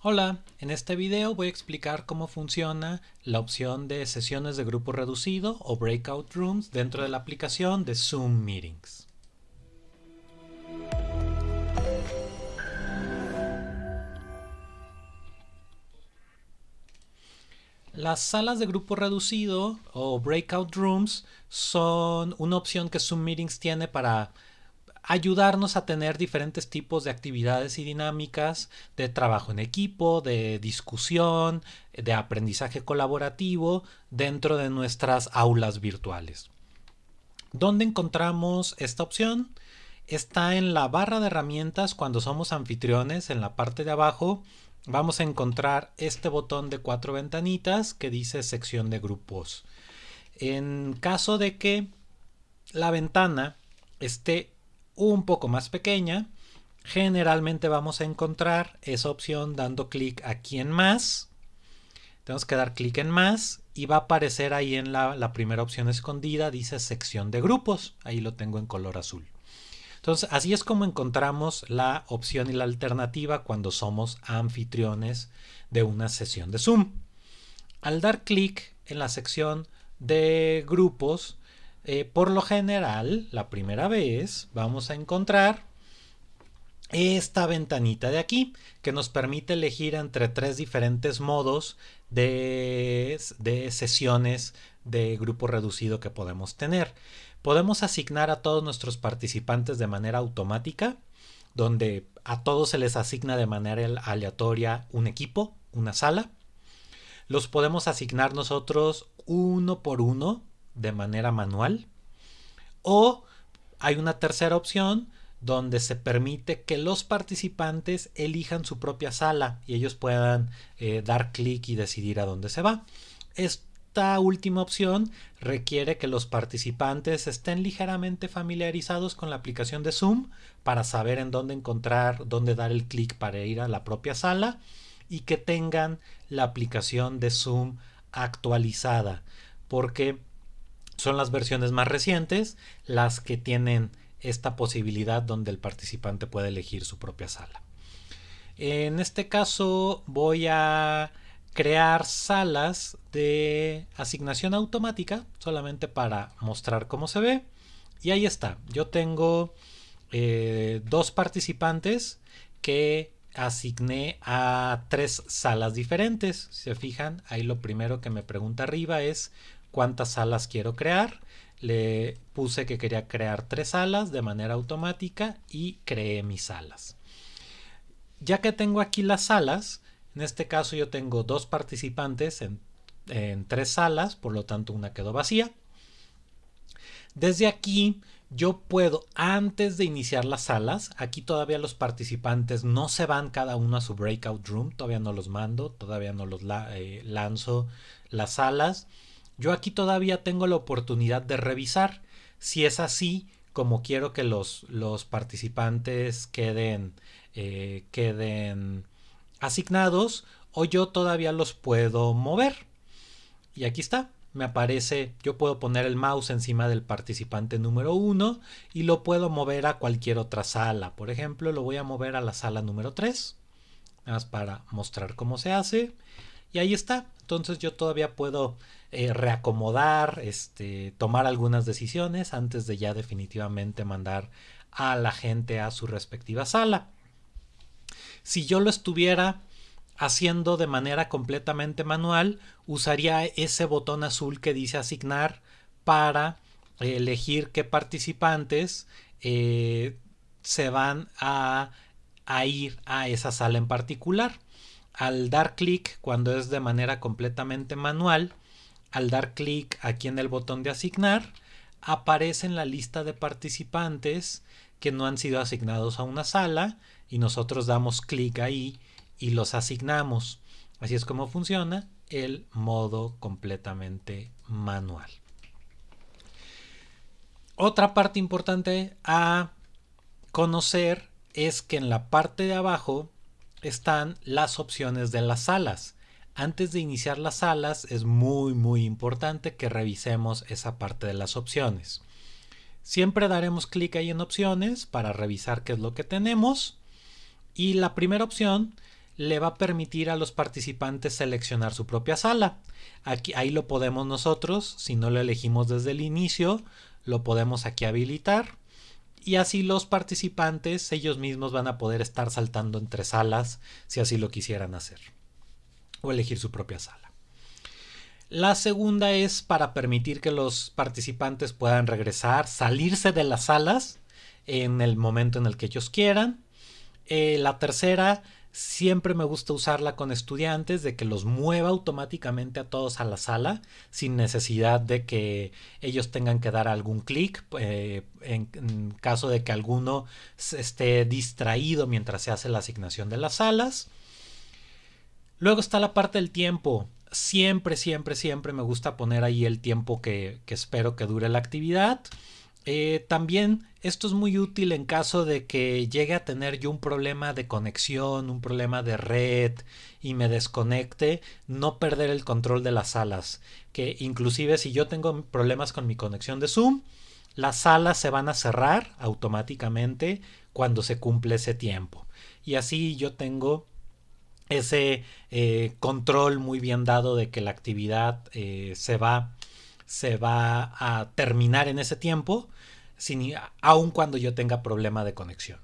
Hola, en este video voy a explicar cómo funciona la opción de sesiones de grupo reducido o Breakout Rooms dentro de la aplicación de Zoom Meetings. Las salas de grupo reducido o Breakout Rooms son una opción que Zoom Meetings tiene para ayudarnos a tener diferentes tipos de actividades y dinámicas de trabajo en equipo, de discusión, de aprendizaje colaborativo dentro de nuestras aulas virtuales. ¿Dónde encontramos esta opción? Está en la barra de herramientas cuando somos anfitriones en la parte de abajo vamos a encontrar este botón de cuatro ventanitas que dice sección de grupos. En caso de que la ventana esté un poco más pequeña, generalmente vamos a encontrar esa opción dando clic aquí en más. Tenemos que dar clic en más y va a aparecer ahí en la, primera opción escondida, dice sección de grupos. Ahí lo tengo en color azul. Entonces, así es como encontramos la opción y la alternativa cuando somos anfitriones de una sesión de Zoom. Al dar clic en la sección de grupos, eh, por lo general, la primera vez vamos a encontrar esta ventanita de aquí que nos permite elegir entre tres diferentes modos de, de, sesiones de grupo reducido que podemos tener. Podemos asignar a todos nuestros participantes de manera automática, donde a todos se les asigna de manera aleatoria un equipo, una sala. Los podemos asignar nosotros uno por uno de manera manual. O hay una tercera opción donde se permite que los participantes elijan su propia sala y ellos puedan eh, dar clic y decidir a dónde se va. Esta última opción requiere que los participantes estén ligeramente familiarizados con la aplicación de Zoom para saber en dónde encontrar, dónde dar el clic para ir a la propia sala y que tengan la aplicación de Zoom actualizada porque son las versiones más recientes las que tienen esta posibilidad donde el participante puede elegir su propia sala. En este caso voy a crear salas de asignación automática solamente para mostrar cómo se ve. Y ahí está. Yo tengo eh, dos participantes que asigné a tres salas diferentes. Si se fijan, ahí lo primero que me pregunta arriba es cuántas salas quiero crear. Le puse que quería crear tres salas de manera automática y creé mis salas. Ya que tengo aquí las salas, en este caso yo tengo dos participantes en, en tres salas, por lo tanto una quedó vacía. Desde aquí yo puedo, antes de iniciar las salas, aquí todavía los participantes no se van cada uno a su breakout room, todavía no los mando, todavía no los eh, lanzo las salas. Yo aquí todavía tengo la oportunidad de revisar si es así como quiero que los, los participantes queden, eh, queden asignados o yo todavía los puedo mover. Y aquí está, me aparece, yo puedo poner el mouse encima del participante número 1 y lo puedo mover a cualquier otra sala. Por ejemplo, lo voy a mover a la sala número 3, nada más para mostrar cómo se hace. Y ahí está, entonces yo todavía puedo eh, reacomodar, este, tomar algunas decisiones antes de ya definitivamente mandar a la gente a su respectiva sala. Si yo lo estuviera haciendo de manera completamente manual, usaría ese botón azul que dice asignar para elegir qué participantes eh, se van a, a ir a esa sala en particular. Al dar clic, cuando es de manera completamente manual, al dar clic aquí en el botón de asignar, aparece en la lista de participantes que no han sido asignados a una sala y nosotros damos clic ahí y los asignamos. Así es como funciona el modo completamente manual. Otra parte importante a conocer es que en la parte de abajo están las opciones de las salas. Antes de iniciar las salas es muy muy importante que revisemos esa parte de las opciones. Siempre daremos clic ahí en opciones para revisar qué es lo que tenemos y la primera opción le va a permitir a los participantes seleccionar su propia sala. Aquí, ahí lo podemos nosotros, si no lo elegimos desde el inicio, lo podemos aquí habilitar. Y así los participantes, ellos mismos van a poder estar saltando entre salas si así lo quisieran hacer. O elegir su propia sala. La segunda es para permitir que los participantes puedan regresar, salirse de las salas en el momento en el que ellos quieran. Eh, la tercera Siempre me gusta usarla con estudiantes de que los mueva automáticamente a todos a la sala sin necesidad de que ellos tengan que dar algún clic eh, en, caso de que alguno esté distraído mientras se hace la asignación de las salas. Luego está la parte del tiempo. Siempre, siempre, siempre me gusta poner ahí el tiempo que espero que dure la actividad. Eh, también esto es muy útil en caso de que llegue a tener yo un problema de conexión, un problema de red y me desconecte, no perder el control de las salas. Que inclusive si yo tengo problemas con mi conexión de Zoom, las salas se van a cerrar automáticamente cuando se cumple ese tiempo. Y así yo tengo ese eh, control muy bien dado de que la actividad eh, se va se va a terminar en ese tiempo sin, aun cuando yo tenga problema de conexión.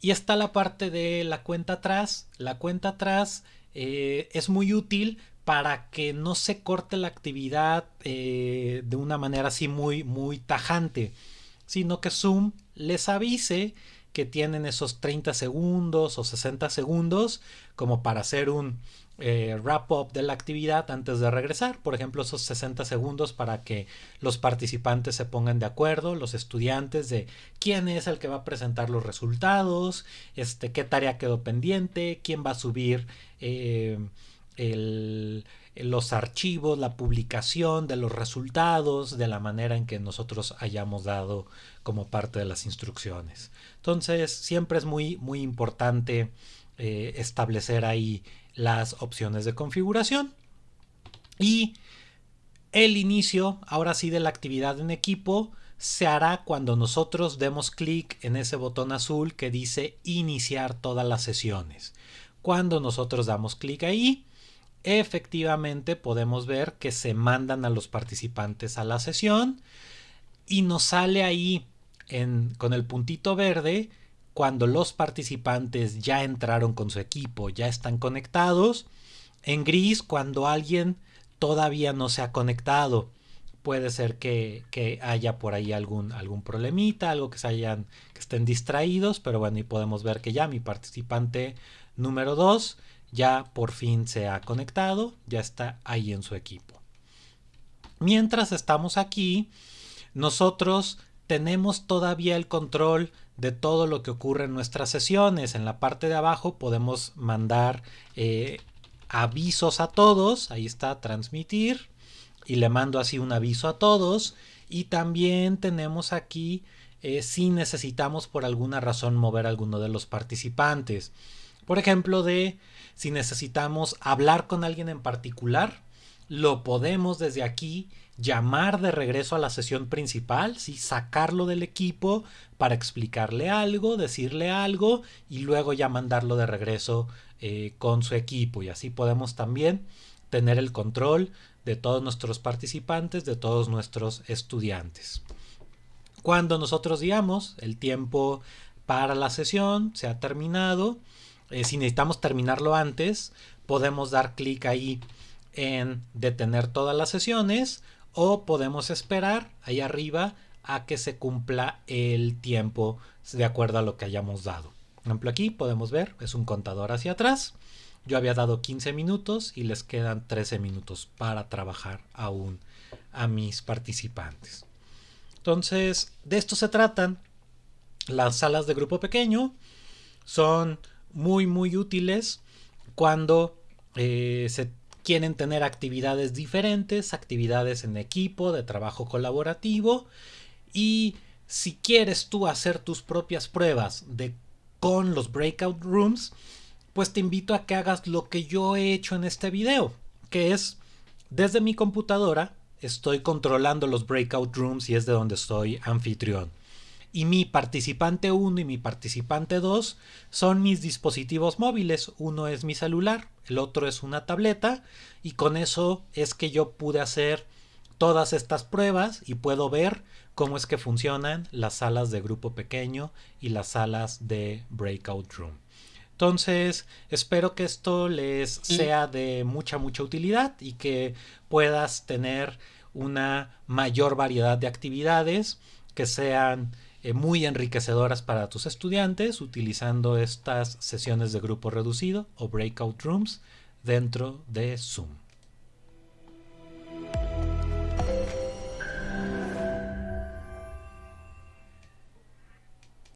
Y está la parte de la cuenta atrás. La cuenta atrás eh, es muy útil para que no se corte la actividad eh, de una manera así muy, muy tajante, sino que Zoom les avise que tienen esos 30 segundos o 60 segundos como para hacer un eh, wrap up de la actividad antes de regresar. Por ejemplo, esos 60 segundos para que los participantes se pongan de acuerdo, los estudiantes, de quién es el que va a presentar los resultados, este, qué tarea quedó pendiente, quién va a subir eh, los archivos, la publicación de los resultados de la manera en que nosotros hayamos dado como parte de las instrucciones. Entonces, siempre es muy, muy importante eh, establecer ahí las opciones de configuración. Y el inicio, ahora sí, de la actividad en equipo se hará cuando nosotros demos clic en ese botón azul que dice iniciar todas las sesiones. Cuando nosotros damos clic ahí, efectivamente podemos ver que se mandan a los participantes a la sesión y nos sale ahí con el puntito verde cuando los participantes ya entraron con su equipo, ya están conectados. En gris cuando alguien todavía no se ha conectado. Puede ser que, haya por ahí algún, algún problemita, algo que se hayan, que estén distraídos, pero bueno, y podemos ver que ya mi participante número 2 ya por fin se ha conectado, ya está ahí en su equipo. Mientras estamos aquí, nosotros tenemos todavía el control de todo lo que ocurre en nuestras sesiones. En la parte de abajo podemos mandar eh, avisos a todos. Ahí está transmitir. Y le mando así un aviso a todos. Y también tenemos aquí eh, si necesitamos por alguna razón mover a alguno de los participantes. Por ejemplo, de si necesitamos hablar con alguien en particular, lo podemos desde aquí llamar de regreso a la sesión principal, sacarlo del equipo para explicarle algo, decirle algo y luego ya mandarlo de regreso eh, con su equipo. Y así podemos también tener el control de todos nuestros participantes, de todos nuestros estudiantes. Cuando nosotros digamos el tiempo para la sesión se ha terminado, eh, si necesitamos terminarlo antes, podemos dar clic ahí en detener todas las sesiones o podemos esperar ahí arriba a que se cumpla el tiempo de acuerdo a lo que hayamos dado. Por ejemplo, aquí podemos ver, es un contador hacia atrás. Yo había dado 15 minutos y les quedan 13 minutos para trabajar aún a mis participantes. Entonces, de esto se tratan las salas de grupo pequeño. Son muy, muy útiles cuando eh, se quieren tener actividades diferentes, actividades en equipo, de trabajo colaborativo y si quieres tú hacer tus propias pruebas de con los breakout rooms, pues te invito a que hagas lo que yo he hecho en este video, que es desde mi computadora estoy controlando los breakout rooms y es de donde soy anfitrión. Y mi participante 1 y mi participante 2 son mis dispositivos móviles. Uno es mi celular, el otro es una tableta y con eso es que yo pude hacer todas estas pruebas y puedo ver cómo es que funcionan las salas de grupo pequeño y las salas de breakout room. Entonces, espero que esto les sea de mucha, mucha utilidad y que puedas tener una mayor variedad de actividades que sean eh, muy enriquecedoras para tus estudiantes utilizando estas sesiones de grupo reducido o breakout rooms dentro de Zoom.